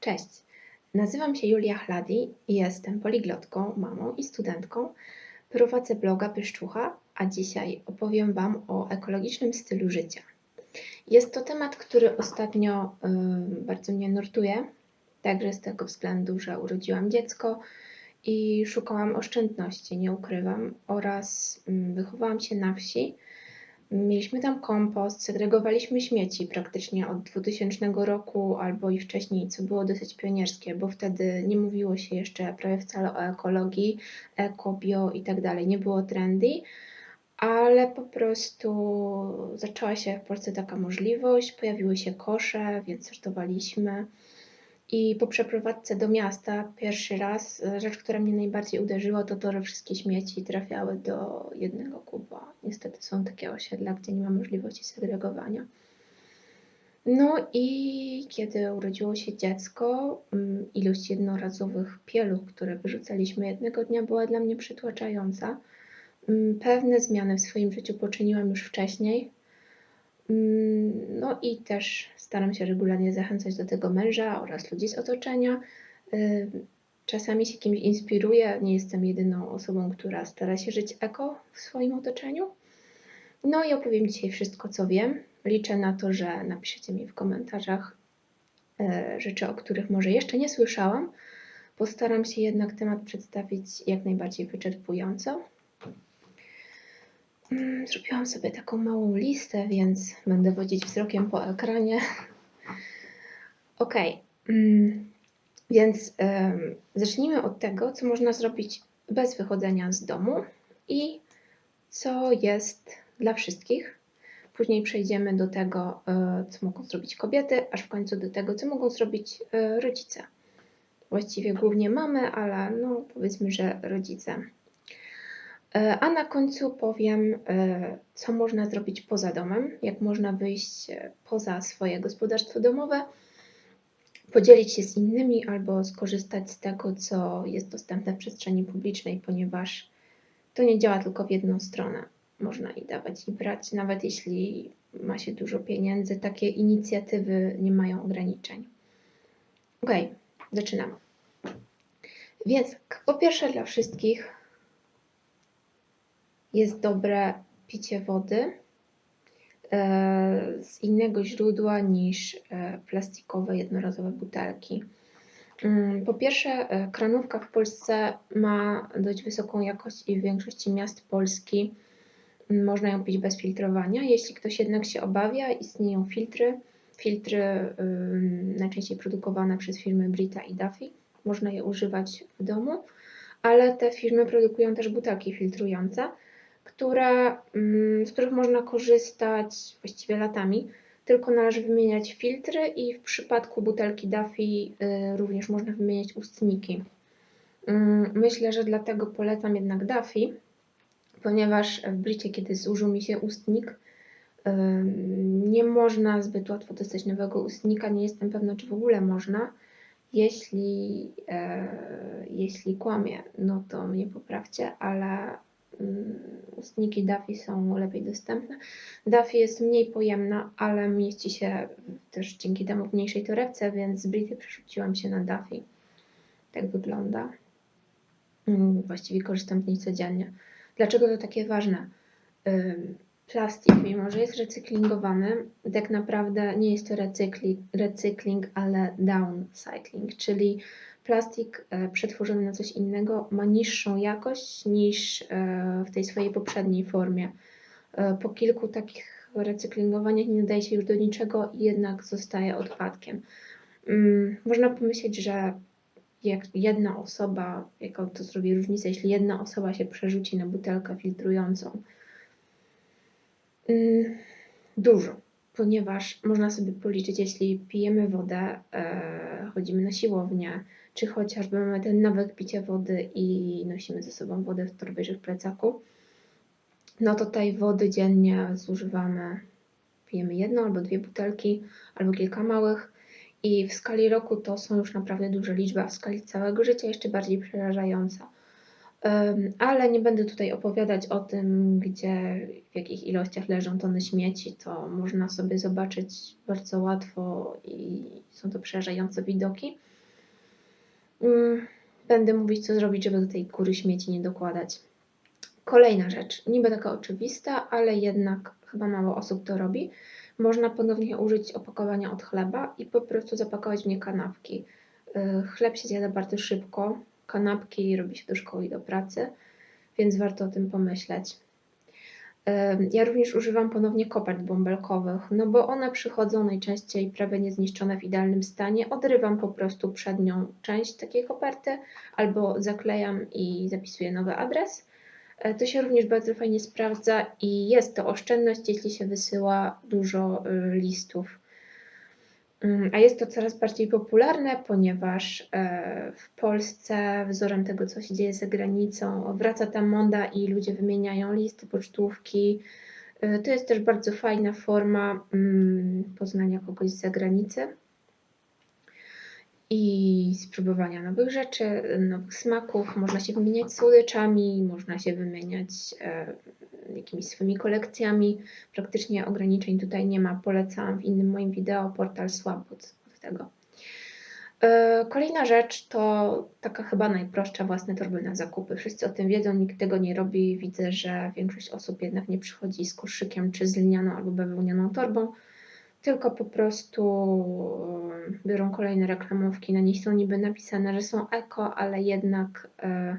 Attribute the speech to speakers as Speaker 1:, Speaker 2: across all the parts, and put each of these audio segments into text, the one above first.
Speaker 1: Cześć, nazywam się Julia Chladi i jestem poliglotką, mamą i studentką. Prowadzę bloga Pyszczucha, a dzisiaj opowiem Wam o ekologicznym stylu życia. Jest to temat, który ostatnio y, bardzo mnie nurtuje, także z tego względu, że urodziłam dziecko i szukałam oszczędności, nie ukrywam, oraz y, wychowałam się na wsi Mieliśmy tam kompost, segregowaliśmy śmieci praktycznie od 2000 roku albo i wcześniej, co było dosyć pionierskie, bo wtedy nie mówiło się jeszcze prawie wcale o ekologii, eko, bio i tak dalej. Nie było trendy, ale po prostu zaczęła się w Polsce taka możliwość, pojawiły się kosze, więc sortowaliśmy. I po przeprowadzce do miasta pierwszy raz e, rzecz, która mnie najbardziej uderzyła, to to, że wszystkie śmieci trafiały do jednego kuba. Niestety są takie osiedla, gdzie nie ma możliwości segregowania. No i kiedy urodziło się dziecko, mm, ilość jednorazowych pieluch, które wyrzucaliśmy jednego dnia, była dla mnie przytłaczająca. Mm, pewne zmiany w swoim życiu poczyniłam już wcześniej, no i też staram się regularnie zachęcać do tego męża oraz ludzi z otoczenia. Y, czasami się kimś inspiruję, nie jestem jedyną osobą, która stara się żyć eko w swoim otoczeniu. No i opowiem dzisiaj wszystko, co wiem. Liczę na to, że napiszecie mi w komentarzach y, rzeczy, o których może jeszcze nie słyszałam. Postaram się jednak temat przedstawić jak najbardziej wyczerpująco. Mm, zrobiłam sobie taką małą listę, więc będę wodzić wzrokiem po ekranie. Ok, mm, więc zacznijmy od tego, co można zrobić bez wychodzenia z domu i co jest dla wszystkich. Później przejdziemy do tego, e, co mogą zrobić kobiety, aż w końcu do tego, co mogą zrobić e, rodzice. Właściwie głównie mamy, ale no powiedzmy, że rodzice. E, a na końcu powiem, e, co można zrobić poza domem, jak można wyjść e, poza swoje gospodarstwo domowe, podzielić się z innymi albo skorzystać z tego, co jest dostępne w przestrzeni publicznej, ponieważ to nie działa tylko w jedną stronę. Można i dawać, i brać, nawet jeśli ma się dużo pieniędzy, takie inicjatywy nie mają ograniczeń. Ok, zaczynamy. Więc po pierwsze dla wszystkich jest dobre picie wody e, z innego źródła niż e, plastikowe, jednorazowe butelki. Mm, po pierwsze, e, kranówka w Polsce ma dość wysoką jakość i w większości miast Polski mm, można ją pić bez filtrowania. Jeśli ktoś jednak się obawia, istnieją filtry. Filtry najczęściej produkowane przez firmy Brita i Duffy. Można je używać w domu, ale te firmy produkują też butelki filtrujące które, mm, z których można korzystać właściwie latami, tylko należy wymieniać filtry i w przypadku butelki Duffy y, również można wymieniać ustniki. Mm, myślę, że dlatego polecam jednak Duffy, ponieważ w Bricie, kiedy zużył mi się ustnik, nie można zbyt łatwo dostać nowego ustnika. Nie jestem pewna, czy w ogóle można. Jeśli, e, jeśli kłamie, no to mnie poprawcie, ale ustniki Daffy są lepiej dostępne. Daffy jest mniej pojemna, ale mieści się też dzięki temu w mniejszej torebce, więc z Brity przerzuciłam się na Daffy. Tak wygląda. Mm, właściwie korzystam z niej codziennie. Dlaczego to takie ważne? Plastik, mimo że jest recyklingowany, tak naprawdę nie jest to recykling, recykling ale downcycling, czyli plastik e, przetworzony na coś innego ma niższą jakość niż e, w tej swojej poprzedniej formie. E, po kilku takich recyklingowaniach nie nadaje się już do niczego i jednak zostaje odpadkiem. Mm, można pomyśleć, że jak jedna osoba, jaką to zrobi różnicę, jeśli jedna osoba się przerzuci na butelkę filtrującą. Mm, dużo, ponieważ można sobie policzyć, jeśli pijemy wodę, chodzimy na siłownię, czy chociażby mamy ten nawyk picia wody i nosimy ze sobą wodę w torbie czy w plecaku, no to tej wody dziennie zużywamy, pijemy jedną albo dwie butelki, albo kilka małych i w skali roku to są już naprawdę duże liczby, a w skali całego życia jeszcze bardziej przerażająca. Em, Ale nie będę tutaj opowiadać o tym, gdzie, w jakich ilościach leżą tony śmieci. To można sobie zobaczyć bardzo łatwo i są to przerażające widoki. Mm, Będę mówić, co zrobić, żeby do tej góry śmieci nie dokładać. Kolejna rzecz, niby taka oczywista, ale jednak chyba mało osób to robi. Można ponownie użyć opakowania od chleba i po prostu zapakować w nie kanapki. Y, Chleb się zjada bardzo szybko, kanapki robi się do szkoły i do pracy, więc warto o tym pomyśleć. Ja również używam ponownie kopert bąbelkowych, no bo one przychodzą najczęściej prawie niezniszczone w idealnym stanie. Odrywam po prostu przednią część takiej koperty albo zaklejam i zapisuję nowy adres. E, To się również bardzo fajnie sprawdza i jest to oszczędność, jeśli się wysyła dużo y, listów. Mm, A jest to coraz bardziej popularne, ponieważ e, w Polsce wzorem tego, co się dzieje za granicą, wraca ta moda i ludzie wymieniają listy, pocztówki. E, To jest też bardzo fajna forma mm, poznania kogoś z zagranicy i spróbowania nowych rzeczy, nowych smaków. Można się wymieniać słodyczami, można się wymieniać e, jakimiś swoimi kolekcjami. Praktycznie ograniczeń tutaj nie ma. Polecam w innym moim wideo portal Swap od, od tego. E, Kolejna rzecz to taka chyba najprostsza własne torby na zakupy. Wszyscy o tym wiedzą, nikt tego nie robi. Widzę, że większość osób jednak nie przychodzi z koszykiem czy z lnianą albo bawełnianą torbą, tylko po prostu biorą kolejne reklamówki. Na nich są niby napisane, że są eko, ale jednak e,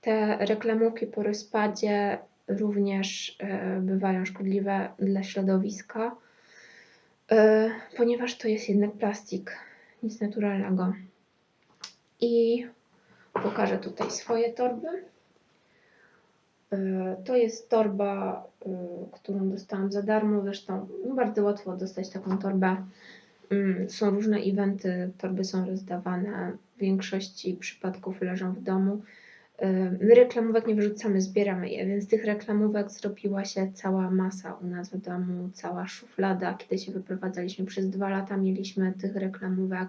Speaker 1: te reklamówki po rozpadzie również e, bywają szkodliwe dla środowiska, e, ponieważ to jest jednak plastik, nic naturalnego. I pokażę tutaj swoje torby. E, To jest torba, e, którą dostałam za darmo. Zresztą no, bardzo łatwo dostać taką torbę. Mm, Są różne eventy, torby są rozdawane. W większości przypadków leżą w domu. E, My reklamówek nie wyrzucamy, zbieramy je, więc tych reklamówek zrobiła się cała masa u nas w domu, cała szuflada. Kiedy się wyprowadzaliśmy przez dwa lata, mieliśmy tych reklamówek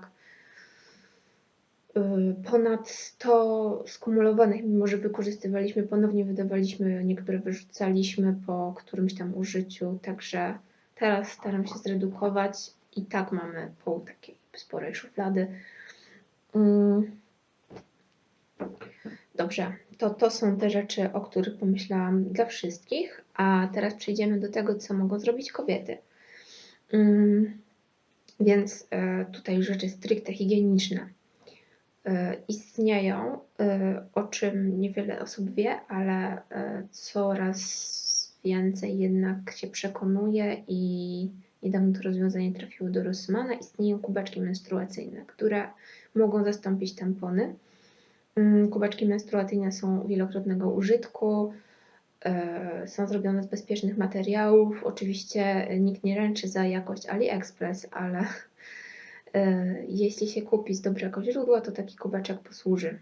Speaker 1: ponad 100 skumulowanych, mimo że wykorzystywaliśmy, ponownie wydawaliśmy, niektóre wyrzucaliśmy po którymś tam użyciu, także teraz staram się zredukować i tak mamy pół takiej sporej szuflady. Mm. Dobrze, to, to są te rzeczy, o których pomyślałam dla wszystkich, a teraz przejdziemy do tego, co mogą zrobić kobiety. Mm, Więc e, tutaj rzeczy stricte higieniczne istnieją, e, o czym niewiele osób wie, ale e, coraz więcej jednak się przekonuje i niedawno to rozwiązanie trafiło do Rossmana. Istnieją kubeczki menstruacyjne, które mogą zastąpić tampony. Mm, Kubeczki menstruacyjne są wielokrotnego użytku, e, są zrobione z bezpiecznych materiałów. Oczywiście nikt nie ręczy za jakość AliExpress, ale e, jeśli się kupi z dobrego źródła, to taki kubeczek posłuży.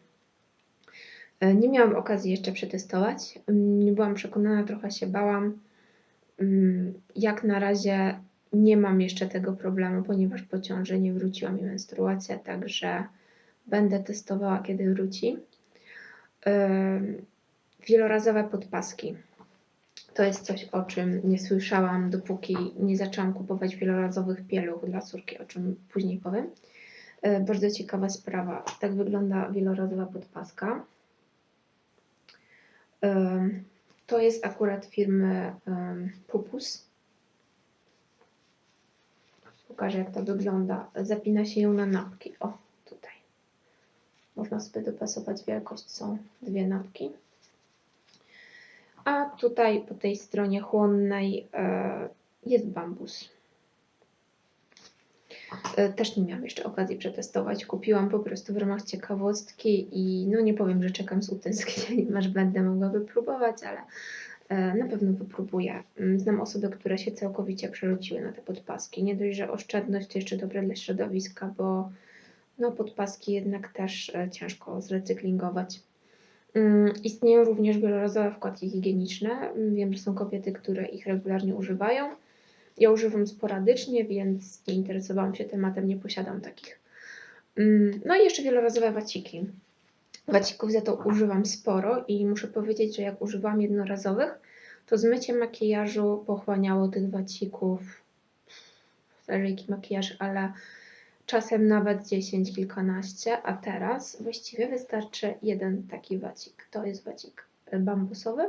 Speaker 1: E, Nie miałam okazji jeszcze przetestować. Mm, Nie byłam przekonana, trochę się bałam. Mm, Jak na razie nie mam jeszcze tego problemu, ponieważ po ciąży nie wróciła mi menstruacja, także będę testowała, kiedy wróci. Ym, Wielorazowe podpaski. To jest coś, o czym nie słyszałam, dopóki nie zaczęłam kupować wielorazowych pieluch dla córki, o czym później powiem. E, Bardzo ciekawa sprawa. Tak wygląda wielorazowa podpaska. Ym, To jest akurat firmy Pupus. Pokażę, jak to wygląda. Zapina się ją na napki. O, tutaj. Można sobie dopasować wielkość. Są dwie napki. A tutaj po tej stronie chłonnej e, jest bambus. E, Też nie miałam jeszcze okazji przetestować. Kupiłam po prostu w ramach ciekawostki i no nie powiem, że czekam z utęsknieniem, aż będę mogła wypróbować, ale e, na pewno wypróbuję. Mm, Znam osoby, które się całkowicie przerzuciły na te podpaski. Nie dość, że oszczędność to jeszcze dobre dla środowiska, bo no podpaski jednak też ciężko zrecyklingować. Mm, Istnieją również wielorazowe wkładki higieniczne. Mm, Wiem, że są kobiety, które ich regularnie używają. Ja używam sporadycznie, więc nie interesowałam się tematem, nie posiadam takich. Mm, No i jeszcze wielorazowe waciki. Wacików za to używam sporo i muszę powiedzieć, że jak używam jednorazowych, to zmycie makijażu pochłaniało tych wacików, zależy jaki makijaż, ale czasem nawet 10, kilkanaście, a teraz właściwie wystarczy jeden taki wacik. To jest wacik bambusowy.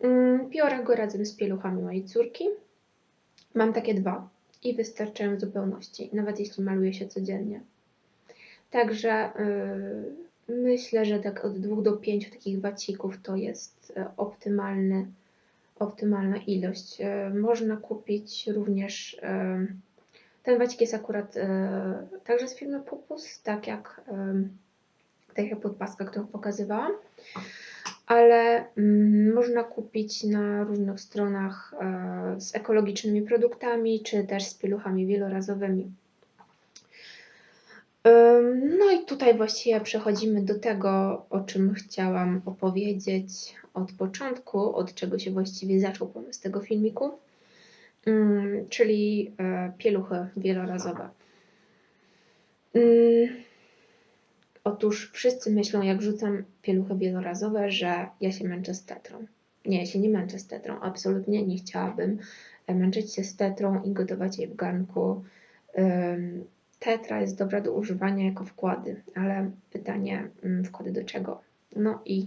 Speaker 1: Mm, Biorę go razem z pieluchami mojej córki. Mam takie dwa i wystarczają w zupełności, nawet jeśli maluję się codziennie. Także yy, myślę, że tak od dwóch do pięciu takich wacików to jest e, optymalny, optymalna ilość. E, Można kupić również e, ten wacik jest akurat e, także z firmy Pupus, tak jak, e, tak jak podpaska, którą pokazywałam, ale mm, można kupić na różnych stronach e, z ekologicznymi produktami, czy też z pieluchami wielorazowymi. Ym, No i tutaj właściwie przechodzimy do tego, o czym chciałam opowiedzieć od początku, od czego się właściwie zaczął pomysł tego filmiku. Mm, czyli e, pieluchy wielorazowe. Mm, Otóż wszyscy myślą, jak rzucam pieluchy wielorazowe, że ja się męczę z tetrą. Nie, ja się nie męczę z tetrą. Absolutnie nie chciałabym e, męczyć się z tetrą i gotować jej w garnku. Tetra jest dobra do używania jako wkłady, ale pytanie, mm, wkłady do czego? No i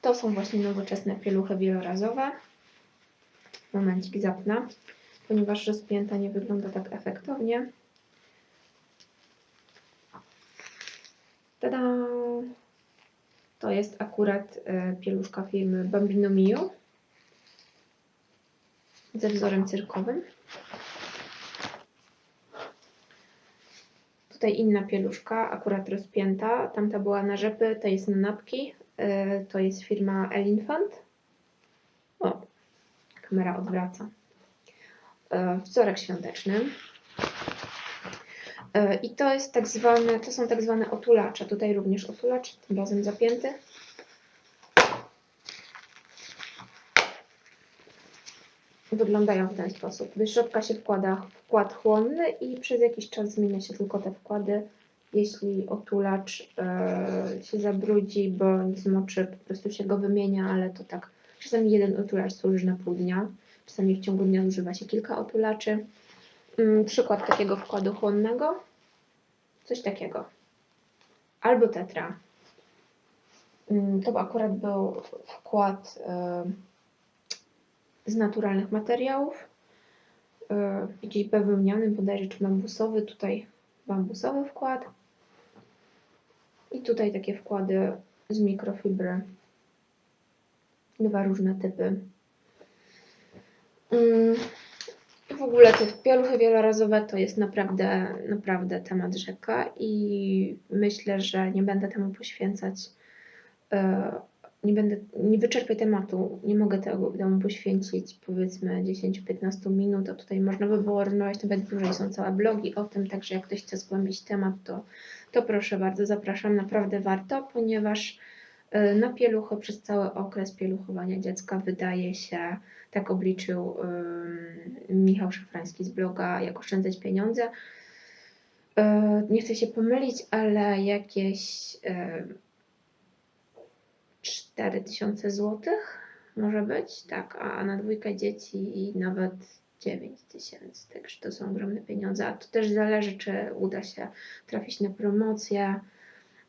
Speaker 1: to są właśnie nowoczesne pieluchy wielorazowe. Momencik zapnę, ponieważ rozpięta nie wygląda tak efektownie. Tada! To jest akurat e, pieluszka firmy Bambino Mio ze wzorem cyrkowym. Tutaj inna pieluszka, akurat rozpięta. Tamta była na rzepy, to jest na napki. E, To jest firma Elinfant. Kamera odwraca. E, Wzorek świąteczny. E, I to jest tak zwane, to są tak zwane otulacze. Tutaj również otulacz, tym razem zapięty. Wyglądają w ten sposób. Do się wkłada wkład chłonny i przez jakiś czas zmienia się tylko te wkłady. Jeśli otulacz e, się zabrudzi bądź zmoczy, po prostu się go wymienia, ale to tak czasami jeden otulacz służy na pół dnia. Czasami w ciągu dnia używa się kilka otulaczy. Mm, Przykład takiego wkładu chłonnego. Coś takiego. Albo tetra. Mm, To akurat był wkład e, z naturalnych materiałów. E, Jakiś bawełniany, bodajże czy bambusowy. Tutaj bambusowy wkład. I tutaj takie wkłady z mikrofibry. Dwa różne typy. Mm, w ogóle te pieluchy wielorazowe to jest naprawdę, naprawdę temat rzeka i myślę, że nie będę temu poświęcać, e, nie będę, nie wyczerpię tematu, nie mogę tego temu poświęcić powiedzmy 10-15 minut, a tutaj można by było rozmawiać nawet dłużej, są całe blogi o tym, także jak ktoś chce zgłębić temat, to, to proszę bardzo, zapraszam, naprawdę warto, ponieważ na pieluchy przez cały okres pieluchowania dziecka wydaje się, tak obliczył ym, Michał Szafrański z bloga Jak oszczędzać pieniądze. E, Nie chcę się pomylić, ale jakieś e, 4000 zł może być, tak, a na dwójkę dzieci nawet 9000, także to są ogromne pieniądze, a to też zależy, czy uda się trafić na promocję.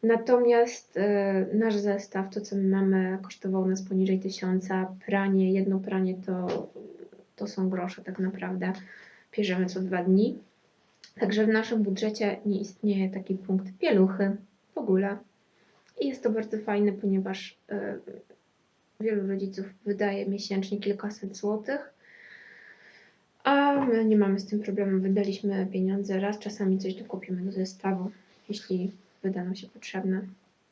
Speaker 1: Natomiast e, nasz zestaw, to co my mamy, kosztował nas poniżej 1000. Pranie, jedno pranie to, to są grosze tak naprawdę. Bierzemy co dwa dni. Także w naszym budżecie nie istnieje taki punkt pieluchy w ogóle. I jest to bardzo fajne, ponieważ e, wielu rodziców wydaje miesięcznie kilkaset złotych. A my nie mamy z tym problemu. Wydaliśmy pieniądze raz, czasami coś dokupimy do zestawu, jeśli wyda nam się potrzebne.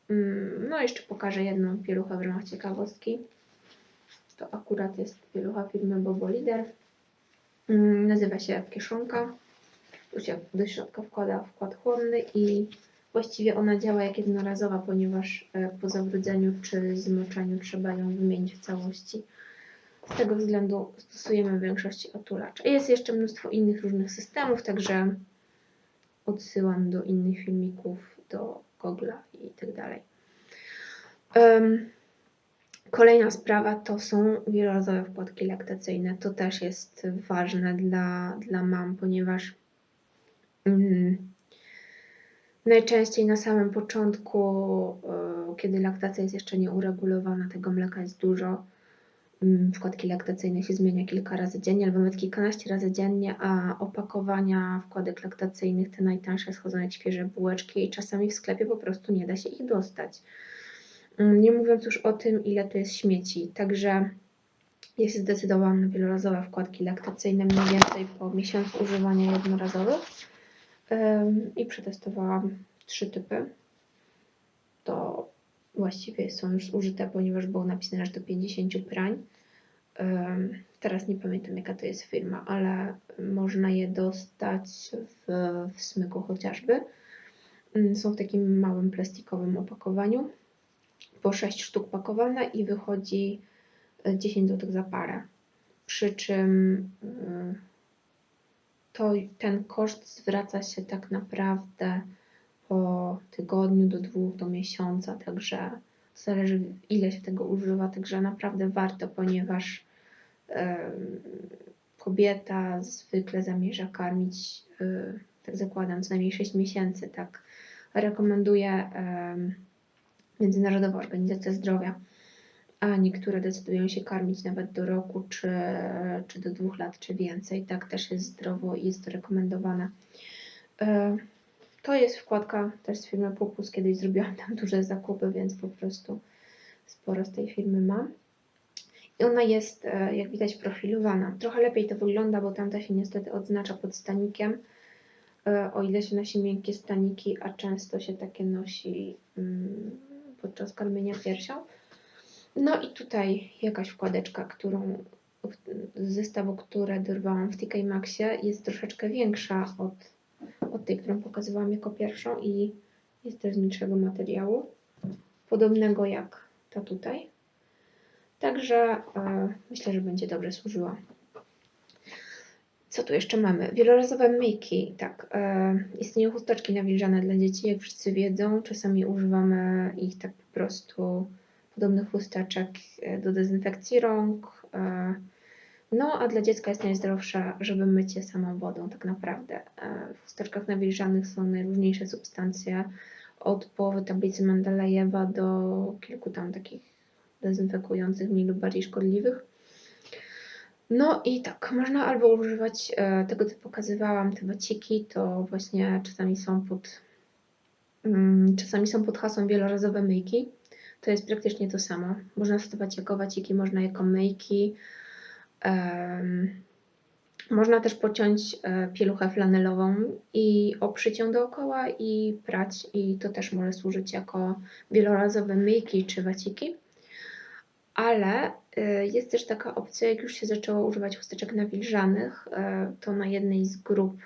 Speaker 1: Mm, No, jeszcze pokażę jedną pieluchę w ramach ciekawostki. To akurat jest pielucha firmy Bobo Lider. Mm, Nazywa się kieszonka. Tu się do środka wkłada wkład chłonny i właściwie ona działa jak jednorazowa, ponieważ e, po zawróceniu czy zmoczeniu trzeba ją wymienić w całości. Z tego względu stosujemy w większości otulacz. Jest jeszcze mnóstwo innych różnych systemów, także odsyłam do innych filmików, do Google'a i tak dalej. Kolejna sprawa to są wielorazowe wkładki laktacyjne. To też jest ważne dla, dla mam, ponieważ mm, najczęściej na samym początku, y, kiedy laktacja jest jeszcze nieuregulowana, tego mleka jest dużo. Mm, Wkładki laktacyjne się zmienia kilka razy dziennie, albo nawet kilkanaście razy dziennie, a opakowania wkładek laktacyjnych, te najtańsze, schodzą jak świeże bułeczki i czasami w sklepie po prostu nie da się ich dostać. Mm, Nie mówiąc już o tym, ile to jest śmieci. Także ja się zdecydowałam na wielorazowe wkładki laktacyjne mniej więcej po miesiącu używania jednorazowych i przetestowałam trzy typy. To właściwie są już zużyte, ponieważ było napisane, że do 50 prań. Teraz nie pamiętam jaka to jest firma, ale można je dostać w, w smyku chociażby. Ym, Są w takim małym plastikowym opakowaniu po 6 sztuk pakowane i wychodzi e, 10 zł za parę. Przy czym y, to ten koszt zwraca się tak naprawdę po tygodniu do dwóch, do miesiąca, także zależy ile się tego używa, także naprawdę warto, ponieważ em, kobieta zwykle zamierza karmić, y, tak zakładam, co najmniej 6 miesięcy, tak rekomenduje em, Międzynarodowa Organizacja Zdrowia, a niektóre decydują się karmić nawet do roku, czy, czy do dwóch lat, czy więcej. Tak też jest zdrowo i jest to rekomendowane. E, To jest wkładka też z firmy Pupus. Kiedyś zrobiłam tam duże zakupy, więc po prostu sporo z tej firmy mam. I ona jest, e, jak widać, profilowana. Trochę lepiej to wygląda, bo tamta się niestety odznacza pod stanikiem. E, O ile się nosi miękkie staniki, a często się takie nosi mm, podczas karmienia piersią. No i tutaj jakaś wkładeczka, którą z zestawu, które dorwałam w TK Maxie, jest troszeczkę większa od, od tej, którą pokazywałam jako pierwszą i jest też z milszego materiału, podobnego jak ta tutaj. Także e, myślę, że będzie dobrze służyła. Co tu jeszcze mamy? Wielorazowe myjki. Tak, e, istnieją chusteczki nawilżane dla dzieci, jak wszyscy wiedzą. Czasami używamy ich tak po prostu podobnych chusteczek e, do dezynfekcji rąk. E, no, a dla dziecka jest najzdrowsza, żeby myć je samą wodą, tak naprawdę. E, W chusteczkach nawilżanych są najróżniejsze substancje, od połowy tablicy Mendelejewa do kilku tam takich dezynfekujących, mniej lub bardziej szkodliwych. No i tak, można albo używać e, tego, co pokazywałam, te waciki, to właśnie czasami są pod, mm, czasami są pod hasłem wielorazowe myjki. To jest praktycznie to samo. Można stosować jako waciki, można jako myjki. Można też pociąć e, pieluchę flanelową i oprzyć ją dookoła i prać i to też może służyć jako wielorazowe myjki czy waciki. Ale y, jest też taka opcja, jak już się zaczęło używać chusteczek nawilżanych, y, to na jednej z grup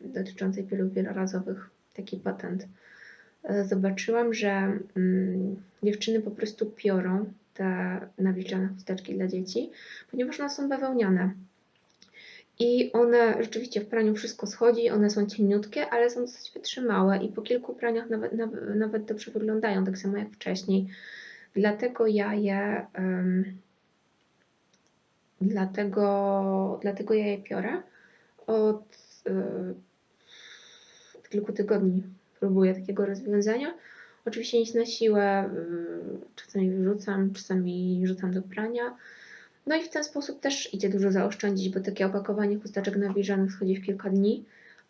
Speaker 1: dotyczącej pieluch wielorazowych taki patent zobaczyłam, że mm, dziewczyny po prostu piorą te nawilżane chusteczki dla dzieci, ponieważ one są bawełniane. I one rzeczywiście w praniu wszystko schodzi, one są cieniutkie, ale są dosyć wytrzymałe i po kilku praniach nawet, nawet, nawet dobrze wyglądają, tak samo jak wcześniej. Dlatego ja je, em, dlatego, dlatego ja je piorę. Od, od kilku tygodni próbuję takiego rozwiązania. Oczywiście nic na siłę, y, czasami wyrzucam, czasami rzucam do prania. No i w ten sposób też idzie dużo zaoszczędzić, bo takie opakowanie chusteczek nawilżanych schodzi w kilka dni,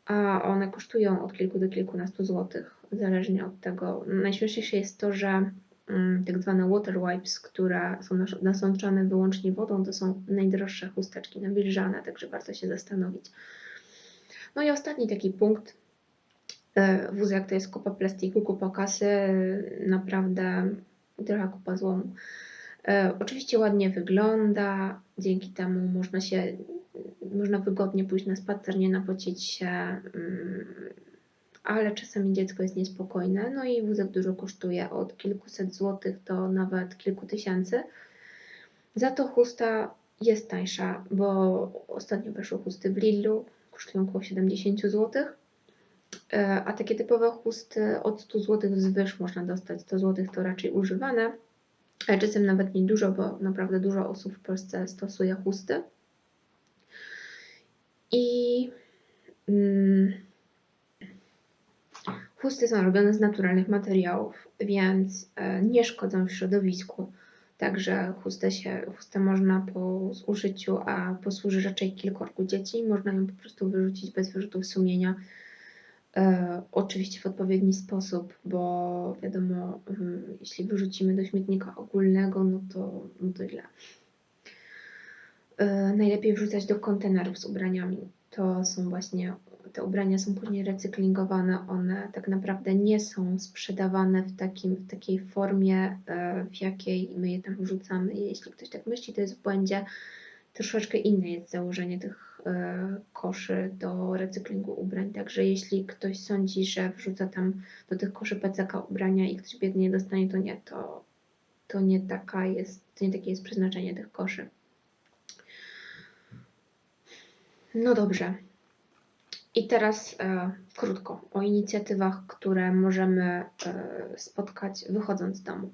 Speaker 1: a one kosztują od kilku do kilkunastu złotych, zależnie od tego. Najśmieszniejsze jest to, że mm, tak zwane water wipes, które są nas- nasączane wyłącznie wodą, to są najdroższe chusteczki nawilżane, także warto się zastanowić. No i ostatni taki punkt. E, Wózek to jest kupa plastiku, kupa kasy, naprawdę trochę kupa złomu. E, Oczywiście ładnie wygląda, dzięki temu można się, można wygodnie pójść na spacer, nie napocić się, mm, ale czasami dziecko jest niespokojne, no i wózek dużo kosztuje, od kilkuset złotych do nawet kilku tysięcy. Za to chusta jest tańsza, bo ostatnio weszły chusty w Lidlu, kosztują około 70 złotych. E, A takie typowe chusty od 100 zł wzwyż można dostać. 100 zł to raczej używane, czasem nawet nie dużo, bo naprawdę dużo osób w Polsce stosuje chusty. I mm, chusty są robione z naturalnych materiałów, więc e, nie szkodzą w środowisku. Także chustę, się, chustę można po zużyciu, a posłuży raczej kilkorgu dzieci. Można ją po prostu wyrzucić bez wyrzutów sumienia. E, oczywiście w odpowiedni sposób, bo wiadomo, mm, jeśli wyrzucimy do śmietnika ogólnego, no to, no to źle. E, najlepiej wrzucać do kontenerów z ubraniami. To są właśnie, te ubrania są później recyklingowane, one tak naprawdę nie są sprzedawane w, takim, w takiej formie, e, w jakiej my je tam wrzucamy. Jeśli ktoś tak myśli, to jest w błędzie. Troszeczkę inne jest założenie tych e, koszy do recyklingu ubrań. Także jeśli ktoś sądzi, że wrzuca tam do tych koszy PCK ubrania i ktoś biednie dostanie, to nie, to, to nie taka jest, to nie takie jest przeznaczenie tych koszy. No dobrze. I teraz e, krótko o inicjatywach, które możemy e, spotkać wychodząc z domu.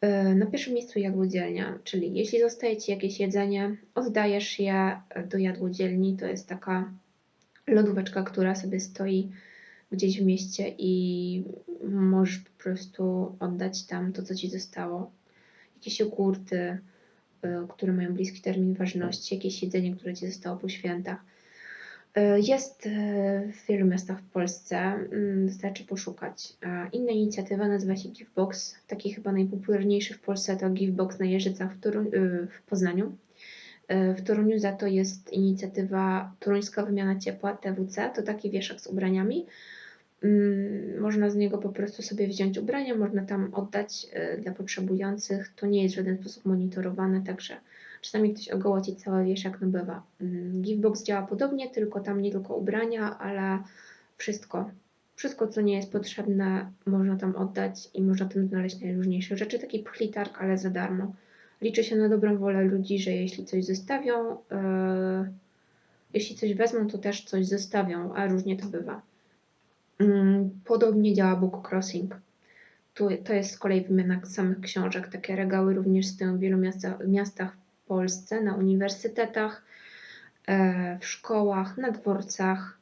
Speaker 1: E, na pierwszym miejscu jadłodzielnia, czyli jeśli zostaje Ci jakieś jedzenie, oddajesz je do jadłodzielni. To jest taka lodóweczka, która sobie stoi gdzieś w mieście i możesz po prostu oddać tam to, co Ci zostało. Jakieś jogurty, y, które mają bliski termin ważności, jakieś jedzenie, które Ci zostało po świętach. Y, Jest w wielu miastach w Polsce, mm, wystarczy poszukać. Inna inicjatywa nazywa się Givebox. Taki chyba najpopularniejszy w Polsce to Givebox na Jeżycach w, Toru- y, w Poznaniu. W Toruniu za to jest inicjatywa Toruńska Wymiana Ciepła TWC. To taki wieszak z ubraniami. Mm, Można z niego po prostu sobie wziąć ubrania, można tam oddać dla potrzebujących. To nie jest w żaden sposób monitorowane, także czasami ktoś ogołoci cały wieszak, no bywa. Mm, Givebox działa podobnie, tylko tam nie tylko ubrania, ale wszystko. Wszystko, co nie jest potrzebne, można tam oddać i można tam znaleźć najróżniejsze rzeczy. Taki pchlitark, ale za darmo. Liczy się na dobrą wolę ludzi, że jeśli coś zostawią, yy, jeśli coś wezmą, to też coś zostawią, a różnie to bywa. Mm, Podobnie działa Book Crossing. Tu, to jest z kolei wymiana samych książek. Takie regały również stoją w wielu miasta, miastach Polsce, na uniwersytetach, e, w szkołach, na dworcach,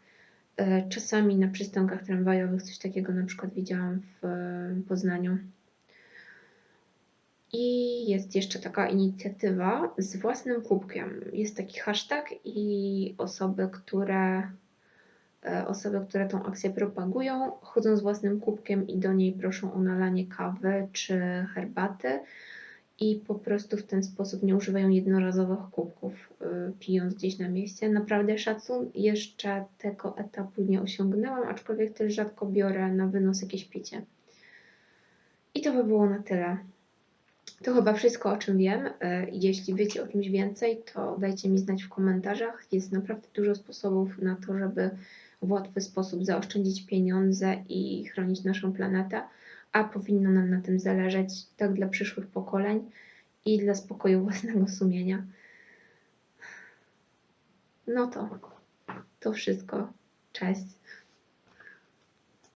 Speaker 1: e, czasami na przystankach tramwajowych. Coś takiego na przykład widziałam w Poznaniu. I jest jeszcze taka inicjatywa z własnym kubkiem. Jest taki hashtag i osoby, które e, osoby, które tą akcję propagują, chodzą z własnym kubkiem i do niej proszą o nalanie kawy czy herbaty i po prostu w ten sposób nie używają jednorazowych kubków, y, pijąc gdzieś na mieście. Naprawdę szacun, jeszcze tego etapu nie osiągnęłam, aczkolwiek też rzadko biorę na wynos jakieś picie. I to by było na tyle. To chyba wszystko, o czym wiem. Y, Jeśli wiecie o czymś więcej, to dajcie mi znać w komentarzach. Jest naprawdę dużo sposobów na to, żeby w łatwy sposób zaoszczędzić pieniądze i chronić naszą planetę, a powinno nam na tym zależeć tak dla przyszłych pokoleń i dla spokoju własnego sumienia. No to to wszystko. Cześć.